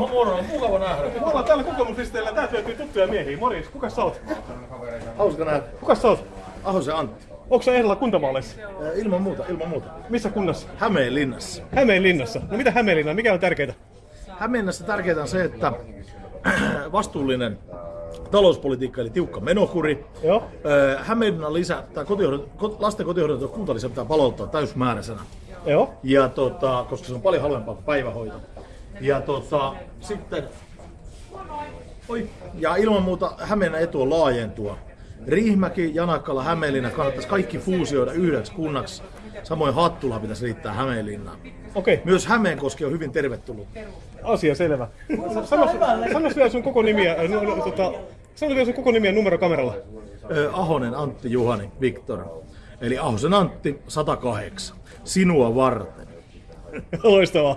Moro, moro. Mukava nähdä. Me ollaan täällä kokoomuslisteillä. Täältä löytyy tuttuja miehiä. Morjens, kuka sä oot? Hauska nähdä. Kuka sä oot? Ahosen Antti. Onko sä ehdolla kuntavaaleissa? Ilman muuta, ilman muuta. Missä kunnassa? Hämeenlinnassa. Hämeenlinnassa. No mitä Hämeenlinna? Mikä on tärkeää? Hämeenlinnassa tärkeää on se, että vastuullinen talouspolitiikka eli tiukka menokuri. Joo. Hämeenlinnan lisä, tai kotihoidon, ko- lasten kotihoidon kuntalisä pitää palauttaa täysmääräisenä. Joo. Ja tota, koska se on paljon halvempaa kuin päivähoito. Ja tota, sitten, oi, ja ilman muuta Hämeenlinnan etu on laajentua. Riihimäki, Janakkala, Hämeenlinna kannattaisi kaikki fuusioida yhdeksi kunnaksi. Samoin Hattula pitäisi liittää Hämeenlinnaan. Okei, okay. Myös Hämeenkoski on hyvin tervetullut. asia selvä. Sano, sano vielä sun koko nimiä, no, no, tota, sano vielä sun koko nimiä numero kameralla. Ö, Ahonen Antti Juhani Viktor. Eli Ahosen Antti 108. Sinua varten. Loistavaa.